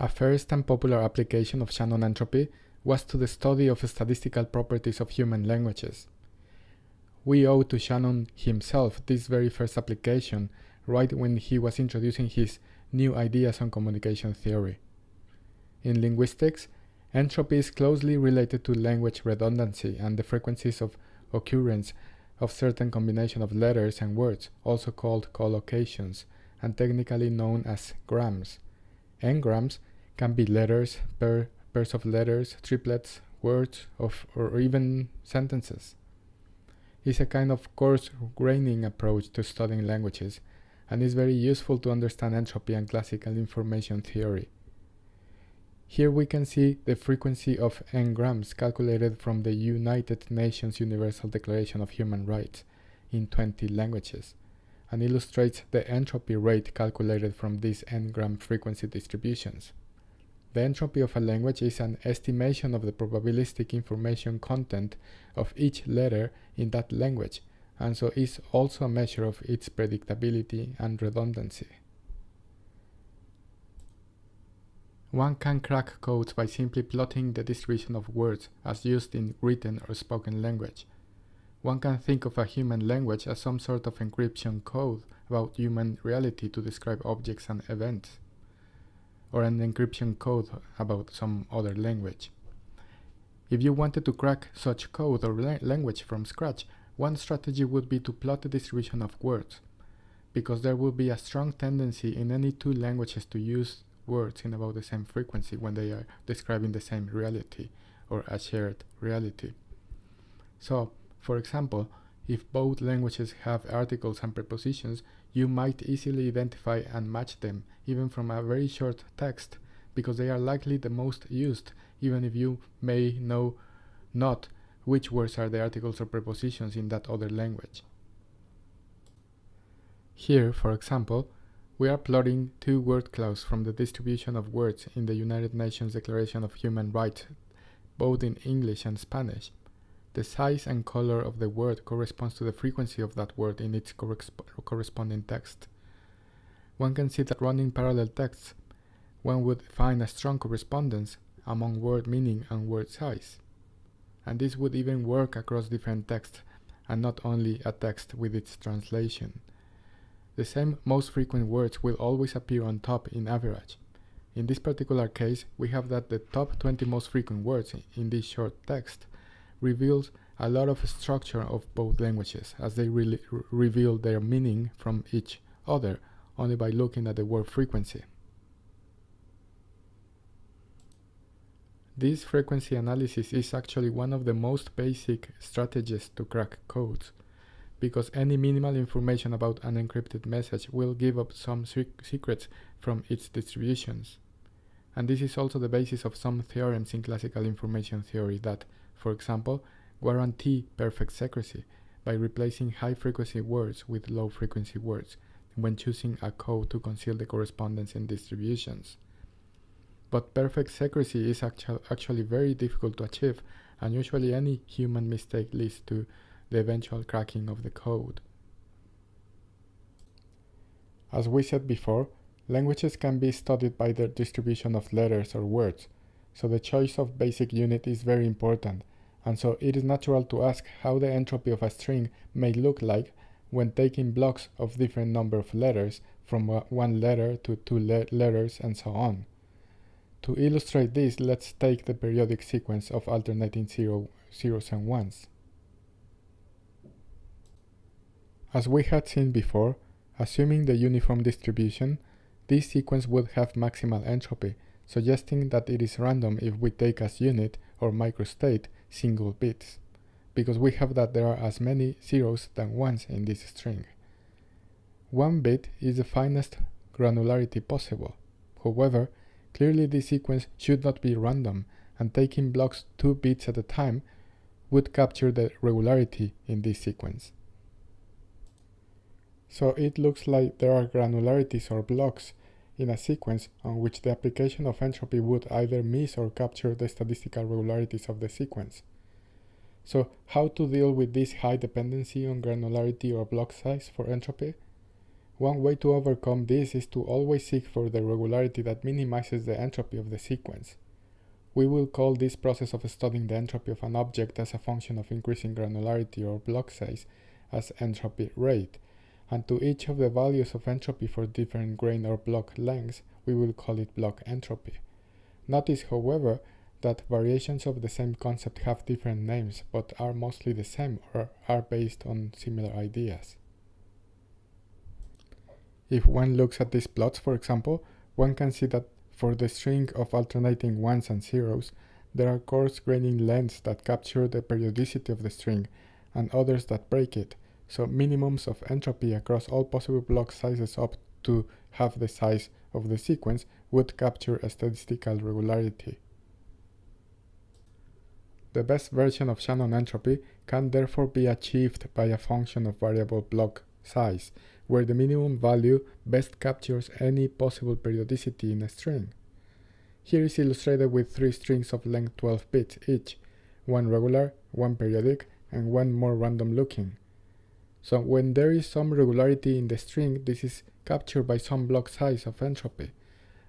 A first and popular application of Shannon entropy was to the study of statistical properties of human languages. We owe to Shannon himself this very first application right when he was introducing his new ideas on communication theory. In linguistics, entropy is closely related to language redundancy and the frequencies of occurrence of certain combination of letters and words, also called collocations, and technically known as grams. N-grams can be letters, pair, pairs of letters, triplets, words, of, or even sentences. It's a kind of coarse graining approach to studying languages and is very useful to understand entropy and classical information theory. Here we can see the frequency of n-grams calculated from the United Nations Universal Declaration of Human Rights in 20 languages and illustrates the entropy rate calculated from these n-gram frequency distributions. The entropy of a language is an estimation of the probabilistic information content of each letter in that language, and so is also a measure of its predictability and redundancy. One can crack codes by simply plotting the distribution of words as used in written or spoken language. One can think of a human language as some sort of encryption code about human reality to describe objects and events, or an encryption code about some other language. If you wanted to crack such code or la language from scratch, one strategy would be to plot the distribution of words, because there will be a strong tendency in any two languages to use words in about the same frequency when they are describing the same reality or a shared reality. So, for example, if both languages have articles and prepositions, you might easily identify and match them even from a very short text because they are likely the most used even if you may know not which words are the articles or prepositions in that other language. Here, for example, we are plotting two word clouds from the distribution of words in the United Nations Declaration of Human Rights, both in English and Spanish. The size and color of the word corresponds to the frequency of that word in its corresp corresponding text. One can see that running parallel texts, one would find a strong correspondence among word meaning and word size and this would even work across different texts and not only a text with its translation. The same most frequent words will always appear on top in average. In this particular case, we have that the top 20 most frequent words in this short text reveals a lot of structure of both languages as they re reveal their meaning from each other only by looking at the word frequency. This frequency analysis is actually one of the most basic strategies to crack codes, because any minimal information about an encrypted message will give up some secrets from its distributions. And this is also the basis of some theorems in classical information theory that, for example, guarantee perfect secrecy by replacing high frequency words with low frequency words when choosing a code to conceal the correspondence in distributions. But perfect secrecy is actu actually very difficult to achieve, and usually any human mistake leads to the eventual cracking of the code. As we said before, languages can be studied by their distribution of letters or words, so the choice of basic unit is very important, and so it is natural to ask how the entropy of a string may look like when taking blocks of different number of letters from one letter to two le letters and so on. To illustrate this, let's take the periodic sequence of alternating zero, zeros and ones. As we had seen before, assuming the uniform distribution, this sequence would have maximal entropy, suggesting that it is random if we take as unit, or microstate, single bits, because we have that there are as many zeros than ones in this string. One bit is the finest granularity possible. However, Clearly this sequence should not be random, and taking blocks 2 bits at a time would capture the regularity in this sequence. So it looks like there are granularities or blocks in a sequence on which the application of entropy would either miss or capture the statistical regularities of the sequence. So how to deal with this high dependency on granularity or block size for entropy? One way to overcome this is to always seek for the regularity that minimizes the entropy of the sequence. We will call this process of studying the entropy of an object as a function of increasing granularity or block size as entropy rate, and to each of the values of entropy for different grain or block lengths, we will call it block entropy. Notice, however, that variations of the same concept have different names but are mostly the same or are based on similar ideas. If one looks at these plots, for example, one can see that for the string of alternating ones and zeros, there are coarse graining lengths that capture the periodicity of the string and others that break it, so minimums of entropy across all possible block sizes up to half the size of the sequence would capture a statistical regularity. The best version of Shannon entropy can therefore be achieved by a function of variable block size, where the minimum value best captures any possible periodicity in a string. Here is illustrated with three strings of length 12 bits each, one regular, one periodic, and one more random looking. So when there is some regularity in the string, this is captured by some block size of entropy.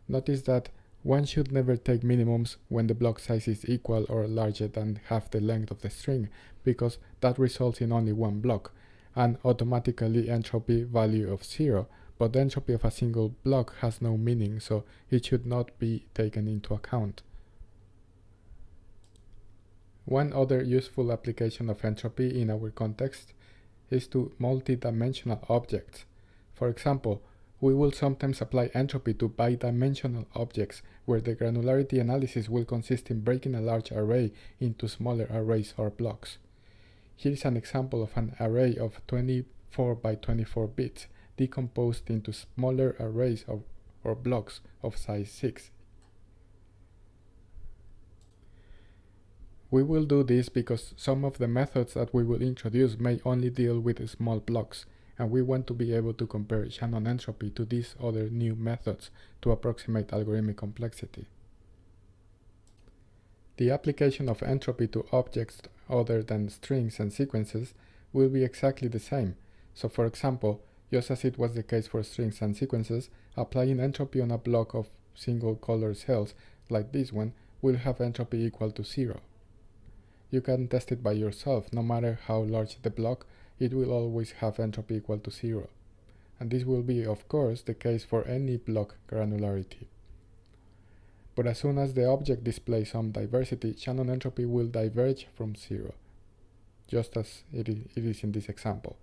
Notice that one should never take minimums when the block size is equal or larger than half the length of the string, because that results in only one block, and automatically entropy value of zero, but the entropy of a single block has no meaning, so it should not be taken into account. One other useful application of entropy in our context is to multi-dimensional objects. For example, we will sometimes apply entropy to bidimensional objects where the granularity analysis will consist in breaking a large array into smaller arrays or blocks. Here is an example of an array of 24 by 24 bits decomposed into smaller arrays of, or blocks of size 6. We will do this because some of the methods that we will introduce may only deal with small blocks, and we want to be able to compare Shannon entropy to these other new methods to approximate algorithmic complexity. The application of entropy to objects other than strings and sequences will be exactly the same. So for example, just as it was the case for strings and sequences, applying entropy on a block of single color cells, like this one, will have entropy equal to zero. You can test it by yourself, no matter how large the block, it will always have entropy equal to zero. And this will be, of course, the case for any block granularity. But as soon as the object displays some diversity, Shannon entropy will diverge from zero, just as it is in this example.